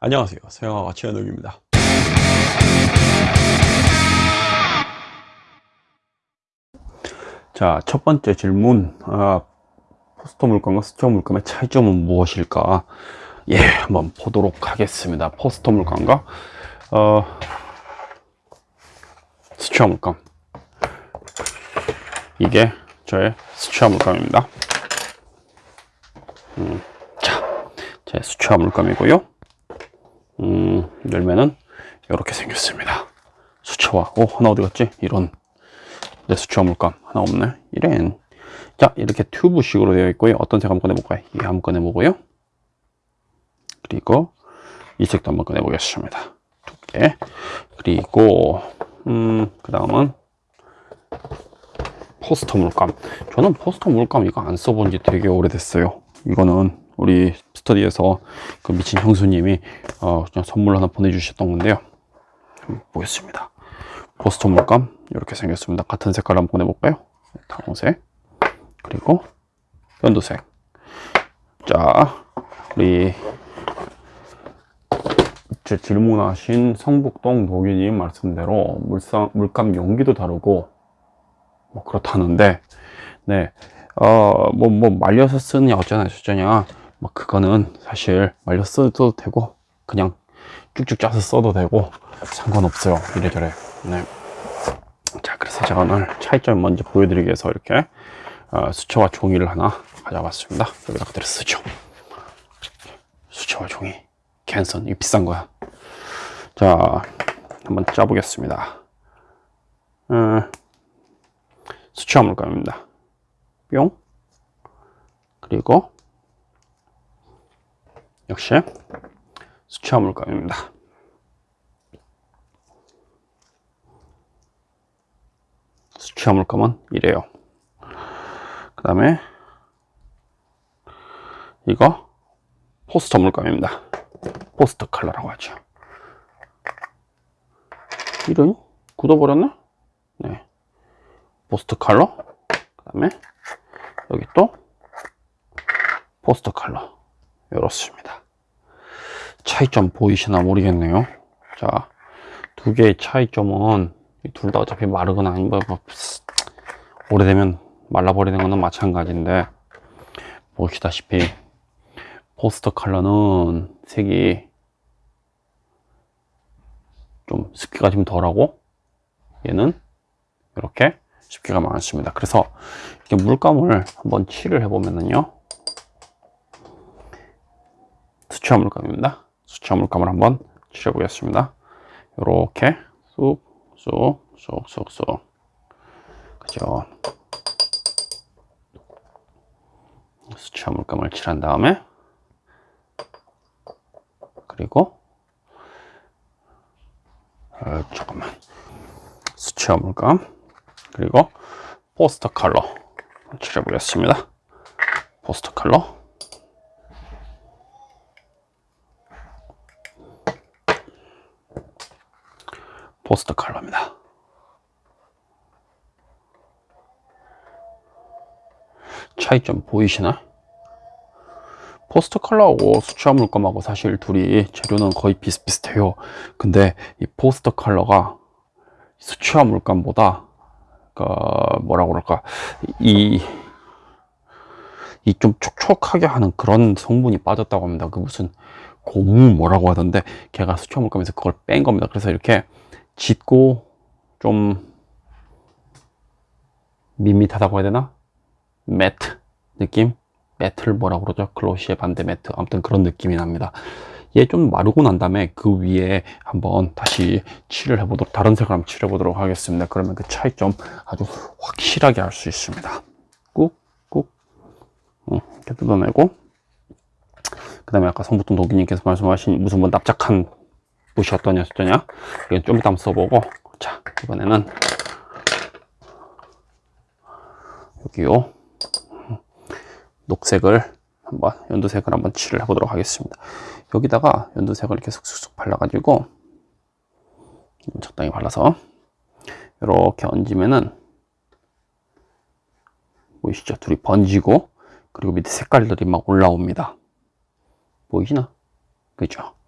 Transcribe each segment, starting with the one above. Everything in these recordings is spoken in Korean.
안녕하세요. 서영아가 최현욱입니다. 자 첫 번째 질문. 아, 포스터 물감과 수초 물감의 차이점은 무엇일까? 예 한번 보도록 하겠습니다. 포스터 물감과 어, 수초 물감 이게 저의 수초 물감입니다. 음, 자, 제 수초 물감이고요. 음, 열매는 이렇게 생겼습니다. 수채화. 오, 하나 어디 갔지? 이런. 내 수채화 물감. 하나 없네. 이런. 자, 이렇게 튜브식으로 되어 있고요. 어떤 색 한번 꺼내볼까요? 이 한번 꺼내보고요. 그리고 이 색도 한번 꺼내보겠습니다. 두 개. 그리고, 음, 그 다음은 포스터 물감. 저는 포스터 물감 이거 안 써본 지 되게 오래됐어요. 이거는 우리 스터디에서 그 미친 형수님이 어, 그냥 선물 하나 보내주셨던 건데요. 보겠습니다. 포스터 물감 이렇게 생겼습니다. 같은 색깔 한번 보내볼까요? 다홍색 그리고 연두색. 자, 우리 제 질문하신 성북동 노기님 말씀대로 물상, 물감 용기도 다르고 뭐 그렇다는데 네, 어, 뭐, 뭐, 말려서 쓰느냐, 어쩌냐, 저쩌냐. 뭐 그거는 사실 말려 써도 되고 그냥 쭉쭉 짜서 써도 되고 상관없어요. 이래저래. 네. 자 그래서 제가 오늘 차이점 먼저 보여드리기 위해서 이렇게 어, 수채화 종이를 하나 가져왔습니다. 여기다 그대로 쓰죠 수채화 종이. 캔선. 이거 비싼 거야. 자 한번 짜보겠습니다. 어, 수채화 물감입니다. 뿅. 그리고 역시 수채화 물감입니다. 수채화 물감은 이래요. 그 다음에 이거 포스터 물감입니다. 포스터 컬러라고 하죠. 이런 굳어버렸나? 네. 포스터 컬러. 그 다음에 여기 또 포스터 컬러. 이렇습니다. 차이점 보이시나 모르겠네요. 자, 두 개의 차이점은 둘 다 어차피 마르거나 아니면 뭐, 뭐 오래되면 말라버리는 거는 마찬가지인데 보시다시피 포스터 컬러는 색이 좀 습기가 좀 덜하고 얘는 이렇게 습기가 많습니다. 그래서 이렇게 물감을 한번 칠을 해보면은요. 수채화 물감입니다. 수채화 물감을 한번 칠해 보겠습니다. 이렇게 쑥쑥쑥쑥쑥 그죠? 수채화 물감을 칠한 다음에 그리고 어, 잠깐만 수채화 물감 그리고 포스터 컬러 칠해 보겠습니다. 포스터 컬러 포스터 컬러입니다. 차이점 보이시나? 포스터 컬러하고 수채화 물감하고 사실 둘이 재료는 거의 비슷비슷해요. 근데 이 포스터 컬러가 수채화 물감보다 그 뭐라 그럴까 이 이 좀 촉촉하게 하는 그런 성분이 빠졌다고 합니다. 그 무슨 고무 뭐라고 하던데 걔가 수채화 물감에서 그걸 뺀 겁니다. 그래서 이렇게 짙고 좀 밋밋하다고 해야 되나? 매트 느낌? 매트를 뭐라고 그러죠? 글로시의 반대 매트 아무튼 그런 느낌이 납니다 얘 좀 마르고 난 다음에 그 위에 한번 다시 칠을 해보도록 다른 색을 한번 칠해 보도록 하겠습니다 그러면 그 차이점 아주 확실하게 알 수 있습니다 꾹꾹 이렇게 뜯어내고 그 다음에 아까 성부통 도기님께서 말씀하신 무슨 뭐 납작한 어떠냐 어떠냐 이건 좀 이따 써보고. 자 이번에는 여기요. 녹색을 한번 연두색을 한번 칠을 해보도록 하겠습니다. 여기다가 연두색을 이렇게 쑥쑥쑥 발라가지고 적당히 발라서 이렇게 얹으면은 보이시죠? 둘이 번지고 그리고 밑에 색깔들이 막 올라옵니다. 보이시나? 그죠? 이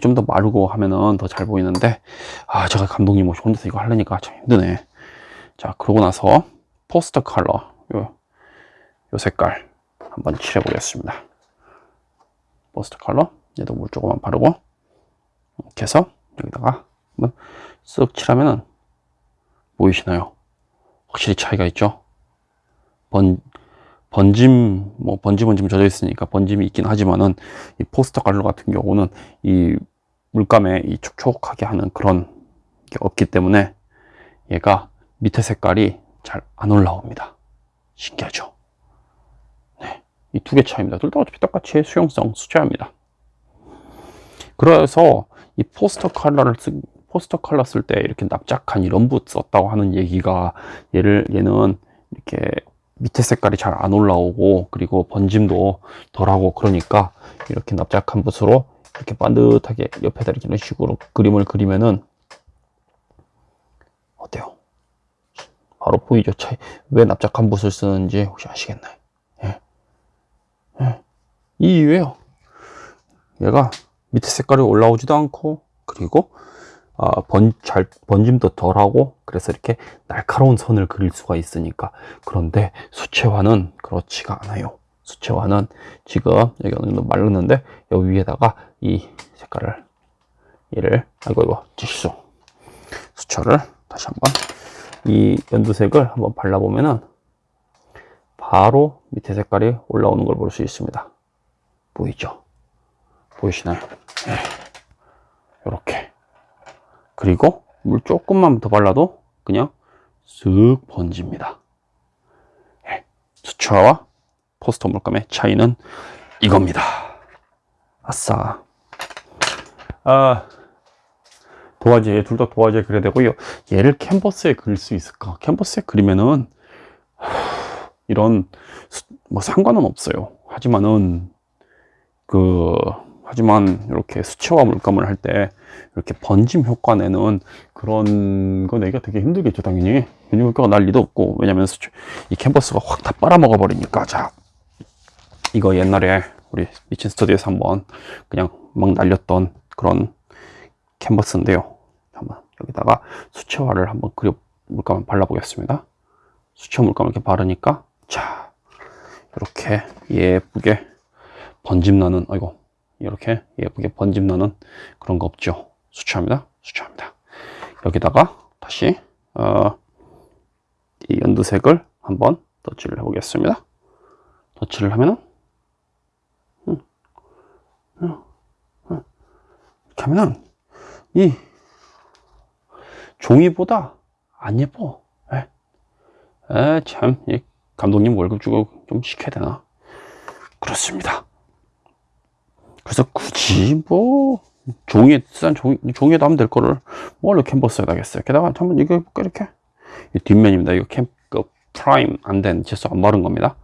좀 더 마르고 하면은 더 잘 보이는데 아 제가 감독님 혹시 혼자서 이거 하려니까 참 힘드네. 자 그러고 나서 포스터 컬러 요, 요 색깔 한번 칠해 보겠습니다. 포스터 컬러 얘도 물 조금만 바르고 이렇게 해서 여기다가 한번 쓱 칠하면은 보이시나요? 확실히 차이가 있죠? 번, 번짐, 뭐 번짐은 좀 젖어 있으니까 번짐이 있긴 하지만은 이 포스터 컬러 같은 경우는 이 물감에 이 촉촉하게 하는 그런 게 없기 때문에 얘가 밑에 색깔이 잘 안 올라옵니다. 신기하죠? 네. 이 두 개 차이입니다. 둘 다 어차피 똑같이 수용성 수채화입니다. 그래서 이 포스터 컬러를 쓰, 포스터 컬러 쓸때 이렇게 납작한 이런 붓 썼다고 하는 얘기가 얘를 얘는 이렇게 밑에 색깔이 잘 안 올라오고 그리고 번짐도 덜하고 그러니까 이렇게 납작한 붓으로 이렇게 반듯하게 옆에다 이렇게 이런 식으로 그림을 그리면은 어때요? 바로 보이죠? 차이. 왜 납작한 붓을 쓰는지 혹시 아시겠나요? 예. 예. 이 이유예요. 얘가 밑에 색깔이 올라오지도 않고 그리고 어, 번, 잘, 번짐도 덜하고 그래서 이렇게 날카로운 선을 그릴 수가 있으니까. 그런데 수채화는 그렇지가 않아요. 수채화는 지금 여기 어느 정도 말랐는데 여기 위에다가 이 색깔을 얘를 아이고 이거 지수 수채를 다시 한번 이 연두색을 한번 발라보면은 바로 밑에 색깔이 올라오는 걸 볼 수 있습니다. 보이죠? 보이시나요? 이렇게. 네. 그리고 물 조금만 더 발라도 그냥 쓱 번집니다. 네, 수채화와 포스터 물감의 차이는 이겁니다. 아싸. 아, 도화지, 둘다 도화지에 그려야 되고요. 얘를 캔버스에 그릴 수 있을까? 캔버스에 그리면은, 이런, 뭐 상관은 없어요. 하지만은, 그, 하지만 이렇게 수채화 물감을 할 때 이렇게 번짐 효과 내는 그런 거 내기가 되게 힘들겠죠 당연히. 번짐 효과가 날 리도 없고. 왜냐면 이 캔버스가 확 다 빨아먹어 버리니까. 자 이거 옛날에 우리 미친 스터디에서 한번 그냥 막 날렸던 그런 캔버스인데요. 한번 여기다가 수채화를 한번 그려 물감을 발라 보겠습니다. 수채화 물감을 이렇게 바르니까 자 이렇게 예쁘게 번짐 나는 아이고 이렇게 예쁘게 번짐 나는 그런 거 없죠? 수치합니다. 수치합니다. 여기다가 다시 어, 이 연두색을 한번 덧칠을 해 보겠습니다. 덧칠을 하면은 음, 음, 음. 이렇게 하면은 이 종이보다 안 예뻐. 에, 에, 참, 감독님 월급 주고 좀 시켜야 되나? 그렇습니다 그래서 굳이 뭐 종이에 싼 종이, 종이에도 하면 될 거를 뭘로 캔버스에다 하겠어요. 게다가 한번 이거 해볼까 이렇게? 이 뒷면입니다. 이거 캠, 그 prime 안된 gesso 안 바른 겁니다.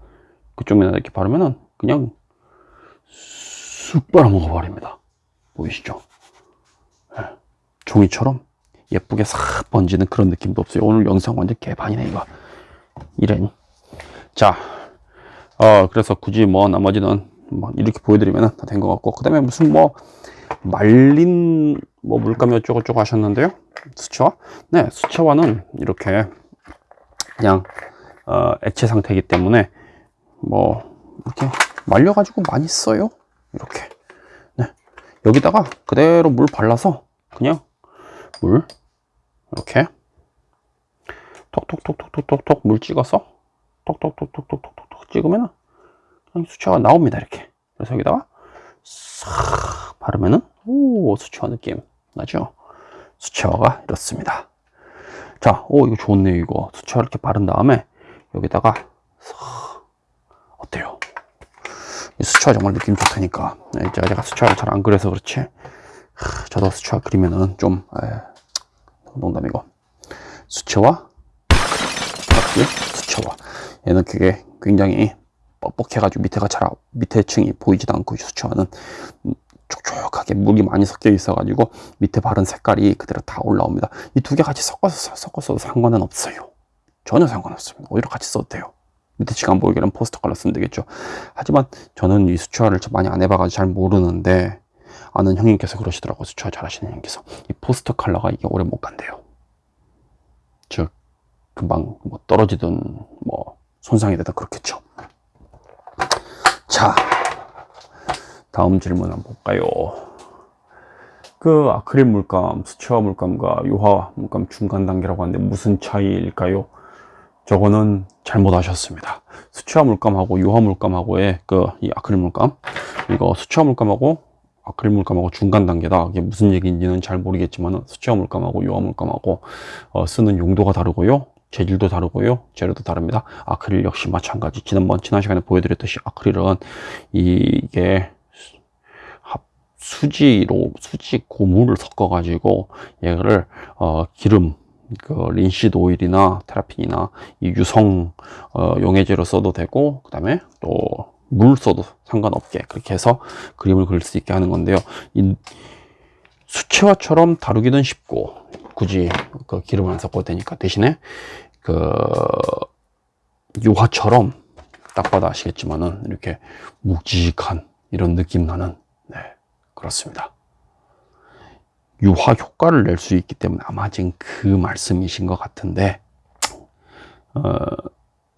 그쪽 면에 이렇게 바르면은 그냥 쑥 빨아먹어 버립니다. 보이시죠? 네. 종이처럼 예쁘게 싹 번지는 그런 느낌도 없어요. 오늘 영상 완전 개판이네 이거. 이런. 자 어, 그래서 굳이 뭐 나머지는 뭐 이렇게 보여드리면 다 된 것 같고 그 다음에 무슨 뭐 말린 뭐 물감 어쩌고저쩌고 하셨는데요? 수채화? 네 수채화는 이렇게 그냥 어, 액체 상태이기 때문에 뭐 이렇게 말려 가지고 많이 써요. 이렇게. 네 여기다가 그대로 물 발라서 그냥 물 이렇게 톡톡톡톡톡톡톡 물 찍어서 톡톡톡톡톡톡톡 찍으면 수채화가 나옵니다 이렇게. 그래서 여기다가 싹 바르면은 오 수채화 느낌 나죠? 수채화가 이렇습니다. 자오 이거 좋네요 이거. 수채화 이렇게 바른 다음에 여기다가 싹 어때요? 이 수채화 정말 느낌 좋다니까. 네, 제가 수채화를 잘 안 그려서 그렇지. 저도 수채화 그리면은 좀 에, 농담이고. 수채화? 수채화? 얘는 그게 굉장히 뻑뻑해가지고 밑에가 잘 밑에 층이 보이지도 않고 수채화는 촉촉하게 물이 많이 섞여 있어가지고 밑에 바른 색깔이 그대로 다 올라옵니다. 이 두 개 같이 섞어서 섞어서도 상관은 없어요. 전혀 상관없습니다. 오히려 같이 써도 돼요. 밑에 층안 보이게는 포스터 컬러 쓰면 되겠죠. 하지만 저는 이 수채화를 많이 안 해봐가지고 잘 모르는데 아는 형님께서 그러시더라고요. 수채화 잘하시는 형님께서. 이 포스터 컬러가 이게 오래 못 간대요. 즉, 금방 뭐 떨어지든 뭐 손상이 되든 그렇겠죠. 자, 다음 질문 한번 볼까요? 그 아크릴 물감, 수채화 물감과 유화 물감 중간 단계라고 하는데 무슨 차이일까요? 저거는 잘못하셨습니다. 수채화 물감하고 유화 물감하고의 그 이 아크릴 물감 이거 수채화 물감하고 아크릴 물감하고 중간 단계다. 이게 무슨 얘기인지는 잘 모르겠지만 수채화 물감하고 유화 물감하고 어, 쓰는 용도가 다르고요. 재질도 다르고요. 재료도 다릅니다. 아크릴 역시 마찬가지. 지난번 지난 시간에 보여드렸듯이 아크릴은 이게 합- 수지로 수지 고무를 섞어 가지고 얘를 어, 기름 그 린시드 오일이나 테라핀이나 이 유성 어, 용해제로 써도 되고 그 다음에 또 물 써도 상관없게 그렇게 해서 그림을 그릴 수 있게 하는 건데요 이 수채화처럼 다루기는 쉽고 굳이 그 기름을 안 섞어도 되니까 대신에 그 유화처럼 딱 봐도 아시겠지만은 이렇게 묵직한 이런 느낌 나는 네 그렇습니다. 유화 효과를 낼 수 있기 때문에 아마 지금 그 말씀이신 것 같은데 어,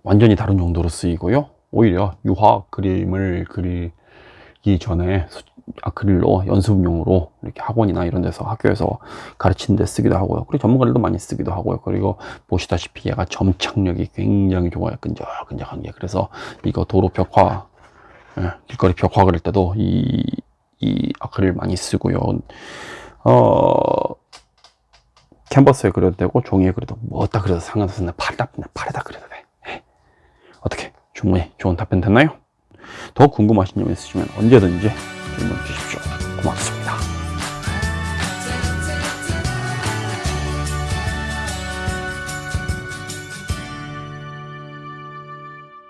완전히 다른 용도로 쓰이고요. 오히려 유화 그림을 그리 기 전에 수- 아크릴로 연습용으로 이렇게 학원이나 이런 데서 학교에서 가르치는 데 쓰기도 하고요 그리고 전문가들도 많이 쓰기도 하고요 그리고 보시다시피 얘가 점착력이 굉장히 좋아요 끈적끈적한 게 그래서 이거 도로 벽화 예, 길거리 벽화 그릴 때도 이, 이 아크릴 많이 쓰고요 어, 캔버스에 그려도 되고 종이에 그려도 뭐다 그려도 상관없어. 나 팔에다, 나 팔에다 그려도 돼. 예. 어떻게 충분히 좋은 답변 됐나요? 더 궁금하신 점 있으시면 언제든지 질문 주십시오. 고맙습니다.